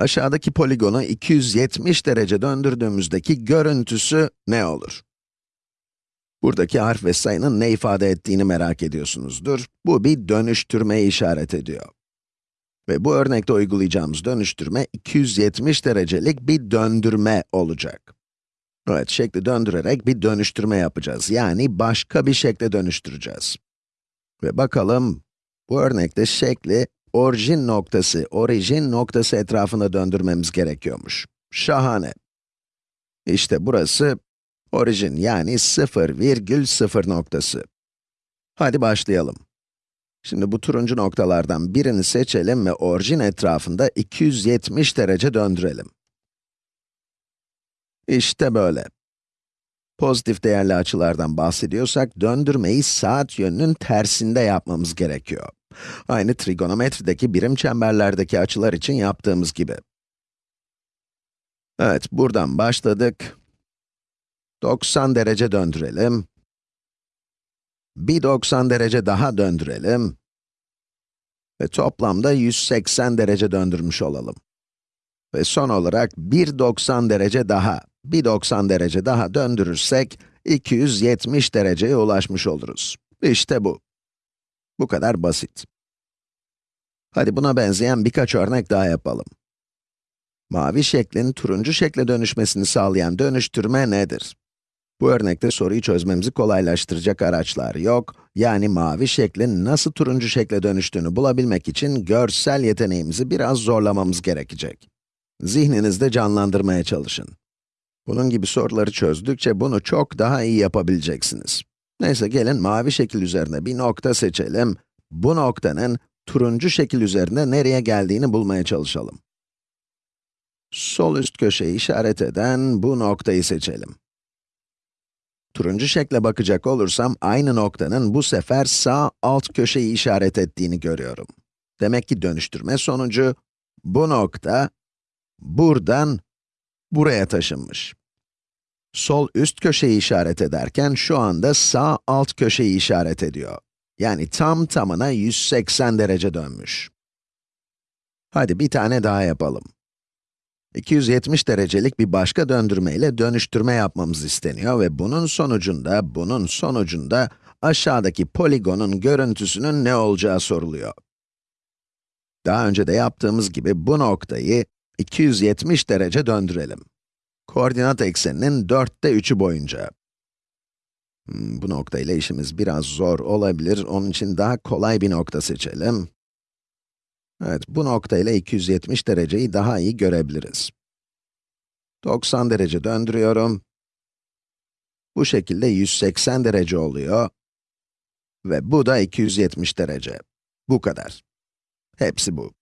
Aşağıdaki poligonu 270 derece döndürdüğümüzdeki görüntüsü ne olur? Buradaki harf ve sayının ne ifade ettiğini merak ediyorsunuzdur. Bu bir dönüştürmeyi işaret ediyor. Ve bu örnekte uygulayacağımız dönüştürme 270 derecelik bir döndürme olacak. Evet, şekli döndürerek bir dönüştürme yapacağız. Yani başka bir şekle dönüştüreceğiz. Ve bakalım, bu örnekte şekli orijin noktası, orijin noktası etrafında döndürmemiz gerekiyormuş. Şahane. İşte burası orijin yani 0 virgül 0 noktası. Hadi başlayalım. Şimdi bu turuncu noktalardan birini seçelim ve orijin etrafında 270 derece döndürelim. İşte böyle. Pozitif değerli açılardan bahsediyorsak, döndürmeyi saat yönünün tersinde yapmamız gerekiyor. Aynı trigonometrideki birim çemberlerdeki açılar için yaptığımız gibi. Evet, buradan başladık. 90 derece döndürelim. Bir 90 derece daha döndürelim. Ve toplamda 180 derece döndürmüş olalım. Ve son olarak bir 90 derece daha, bir 90 derece daha döndürürsek, 270 dereceye ulaşmış oluruz. İşte bu. Bu kadar basit. Hadi buna benzeyen birkaç örnek daha yapalım. Mavi şeklin turuncu şekle dönüşmesini sağlayan dönüştürme nedir? Bu örnekte soruyu çözmemizi kolaylaştıracak araçlar yok, yani mavi şeklin nasıl turuncu şekle dönüştüğünü bulabilmek için görsel yeteneğimizi biraz zorlamamız gerekecek. Zihninizde canlandırmaya çalışın. Bunun gibi soruları çözdükçe bunu çok daha iyi yapabileceksiniz. Neyse gelin mavi şekil üzerine bir nokta seçelim. Bu noktanın turuncu şekil üzerinde nereye geldiğini bulmaya çalışalım. Sol üst köşeyi işaret eden bu noktayı seçelim. Turuncu şekle bakacak olursam, aynı noktanın bu sefer sağ alt köşeyi işaret ettiğini görüyorum. Demek ki dönüştürme sonucu, bu nokta, buradan buraya taşınmış. Sol üst köşeyi işaret ederken, şu anda sağ alt köşeyi işaret ediyor. Yani tam tamına 180 derece dönmüş. Hadi bir tane daha yapalım. 270 derecelik bir başka döndürme ile dönüştürme yapmamız isteniyor ve bunun sonucunda, bunun sonucunda aşağıdaki poligonun görüntüsünün ne olacağı soruluyor. Daha önce de yaptığımız gibi bu noktayı 270 derece döndürelim. Koordinat ekseninin dörtte üçü boyunca. Hmm, bu nokta ile işimiz biraz zor olabilir, onun için daha kolay bir nokta seçelim. Evet, bu nokta ile 270 dereceyi daha iyi görebiliriz. 90 derece döndürüyorum. Bu şekilde 180 derece oluyor. Ve bu da 270 derece. Bu kadar. Hepsi bu.